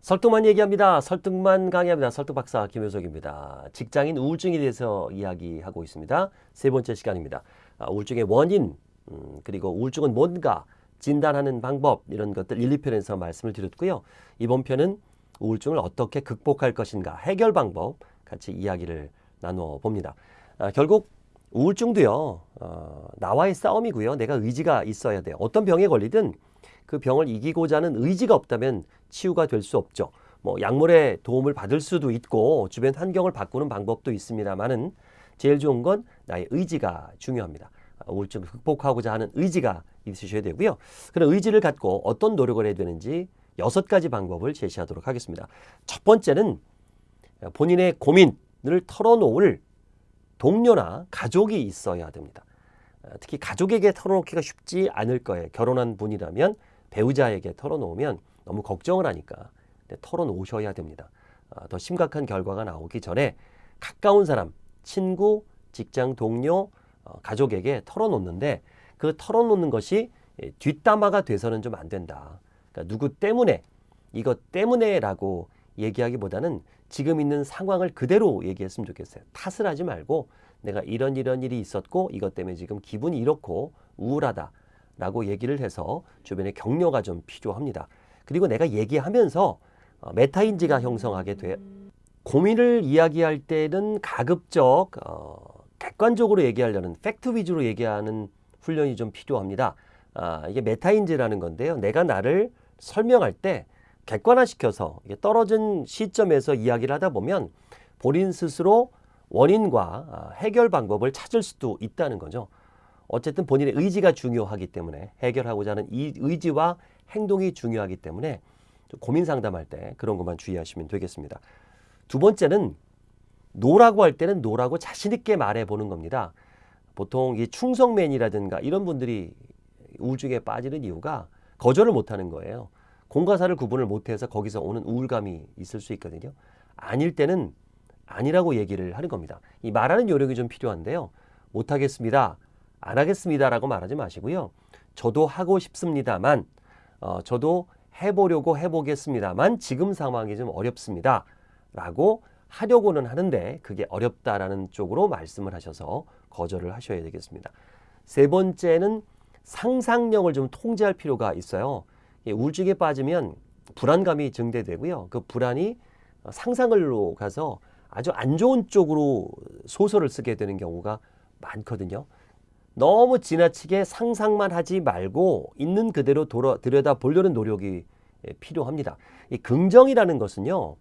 설득만 얘기합니다. 설득만 강의합니다. 설득 박사 김효석입니다. 직장인 우울증에 대해서 이야기하고 있습니다. 세 번째 시간입니다. 아, 우울증의 원인, 음, 그리고 우울증은 뭔가, 진단하는 방법 이런 것들 1, 2편에서 말씀을 드렸고요. 이번 편은 우울증을 어떻게 극복할 것인가, 해결 방법 같이 이야기를 나누어 봅니다. 아, 결국 우울증도요, 어, 나와의 싸움이고요. 내가 의지가 있어야 돼요. 어떤 병에 걸리든 그 병을 이기고자 하는 의지가 없다면 치유가 될 수 없죠. 뭐 약물의 도움을 받을 수도 있고 주변 환경을 바꾸는 방법도 있습니다만은 제일 좋은 건 나의 의지가 중요합니다. 우울증을 극복하고자 하는 의지가 있으셔야 되고요. 그런 의지를 갖고 어떤 노력을 해야 되는지 여섯 가지 방법을 제시하도록 하겠습니다. 첫 번째는 본인의 고민을 털어놓을 동료나 가족이 있어야 됩니다. 특히 가족에게 털어놓기가 쉽지 않을 거예요. 결혼한 분이라면 배우자에게 털어놓으면 너무 걱정을 하니까 털어놓으셔야 됩니다. 아, 더 심각한 결과가 나오기 전에 가까운 사람, 친구, 직장 동료, 어, 가족에게 털어놓는데 그 털어놓는 것이 뒷담화가 돼서는 좀 안 된다. 그러니까 누구 때문에 이것 때문에 라고 얘기하기보다는 지금 있는 상황을 그대로 얘기했으면 좋겠어요. 탓을 하지 말고 내가 이런 이런 일이 있었고 이것 때문에 지금 기분이 이렇고 우울하다. 라고 얘기를 해서 주변에 격려가 좀 필요합니다. 그리고 내가 얘기하면서 어, 메타인지가 형성하게 돼 고민을 이야기할 때는 가급적 어, 객관적으로 얘기하려는 팩트 위주로 얘기하는 훈련이 좀 필요합니다. 아, 이게 메타인지라는 건데요. 내가 나를 설명할 때 객관화시켜서 떨어진 시점에서 이야기를 하다 보면 본인 스스로 원인과 아, 해결 방법을 찾을 수도 있다는 거죠. 어쨌든 본인의 의지가 중요하기 때문에 해결하고자 하는 이 의지와 행동이 중요하기 때문에 고민 상담할 때 그런 것만 주의하시면 되겠습니다. 두 번째는 no라고 할 때는 no라고 자신 있게 말해 보는 겁니다. 보통 이 충성맨이라든가 이런 분들이 우울증에 빠지는 이유가 거절을 못하는 거예요. 공과 사를 구분을 못해서 거기서 오는 우울감이 있을 수 있거든요. 아닐 때는 아니라고 얘기를 하는 겁니다. 이 말하는 요령이 좀 필요한데요. 못하겠습니다. 안 하겠습니다라고 말하지 마시고요. 저도 하고 싶습니다만 어, 저도 해보려고 해보겠습니다만 지금 상황이 좀 어렵습니다. 라고 하려고는 하는데 그게 어렵다라는 쪽으로 말씀을 하셔서 거절을 하셔야 되겠습니다. 세 번째는 상상력을 좀 통제할 필요가 있어요. 우울증에 빠지면 불안감이 증대되고요. 그 불안이 상상을로 가서 아주 안 좋은 쪽으로 소설을 쓰게 되는 경우가 많거든요. 너무 지나치게 상상만 하지 말고 있는 그대로 돌아, 들여다 보려는 노력이 예, 필요합니다. 이 긍정이라는 것은요.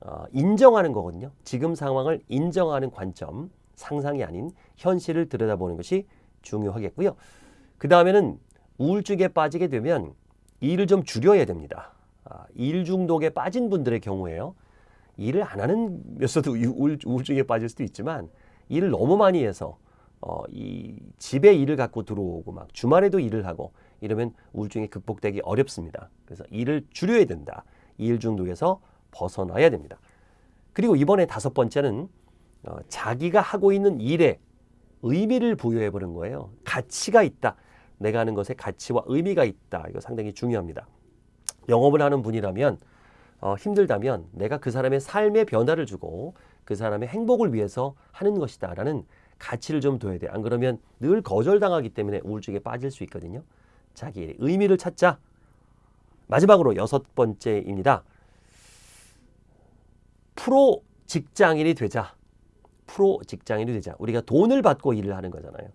어, 인정하는 거거든요. 지금 상황을 인정하는 관점, 상상이 아닌 현실을 들여다보는 것이 중요하겠고요. 그 다음에는 우울증에 빠지게 되면 일을 좀 줄여야 됩니다. 아, 일 중독에 빠진 분들의 경우에요. 일을 안 하는 면서도 우울증에 빠질 수도 있지만 일을 너무 많이 해서 어, 이 집에 일을 갖고 들어오고 막 주말에도 일을 하고 이러면 우울증이 극복되기 어렵습니다. 그래서 일을 줄여야 된다. 일 중독에서 벗어나야 됩니다. 그리고 이번에 다섯 번째는 어, 자기가 하고 있는 일에 의미를 부여해 보는 거예요. 가치가 있다. 내가 하는 것에 가치와 의미가 있다. 이거 상당히 중요합니다. 영업을 하는 분이라면 어, 힘들다면 내가 그 사람의 삶의 변화를 주고 그 사람의 행복을 위해서 하는 것이다 라는 가치를 좀 둬야 돼. 안 그러면 늘 거절당하기 때문에 우울증에 빠질 수 있거든요. 자기의 의미를 찾자. 마지막으로 여섯 번째입니다. 프로 직장인이 되자. 프로 직장인이 되자. 우리가 돈을 받고 일을 하는 거잖아요.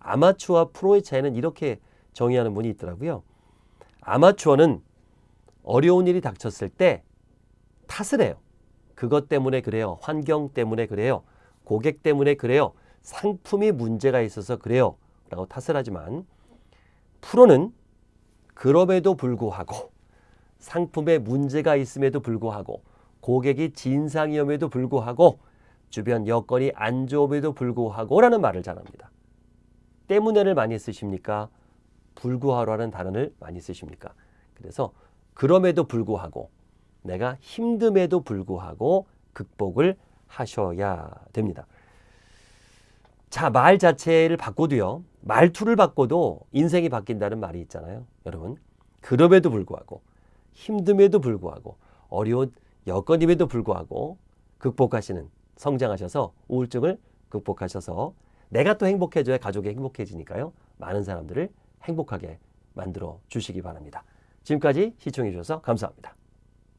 아마추어와 프로의 차이는 이렇게 정의하는 분이 있더라고요. 아마추어는 어려운 일이 닥쳤을 때 탓을 해요. 그것 때문에 그래요. 환경 때문에 그래요. 고객 때문에 그래요. 상품이 문제가 있어서 그래요. 라고 탓을 하지만 프로는 그럼에도 불구하고 상품에 문제가 있음에도 불구하고 고객이 진상이음에도 불구하고 주변 여건이 안 좋음에도 불구하고 라는 말을 잘합니다. 때문에를 많이 쓰십니까? 불구하라는 단어를 많이 쓰십니까? 그래서 그럼에도 불구하고 내가 힘듦에도 불구하고 극복을 하셔야 됩니다. 자, 말 자체를 바꿔도요. 말투를 바꿔도 인생이 바뀐다는 말이 있잖아요. 여러분. 그럼에도 불구하고 힘듦에도 불구하고 어려운 여건임에도 불구하고 극복하시는 성장하셔서 우울증을 극복하셔서 내가 또 행복해져야 가족이 행복해지니까요. 많은 사람들을 행복하게 만들어 주시기 바랍니다. 지금까지 시청해 주셔서 감사합니다.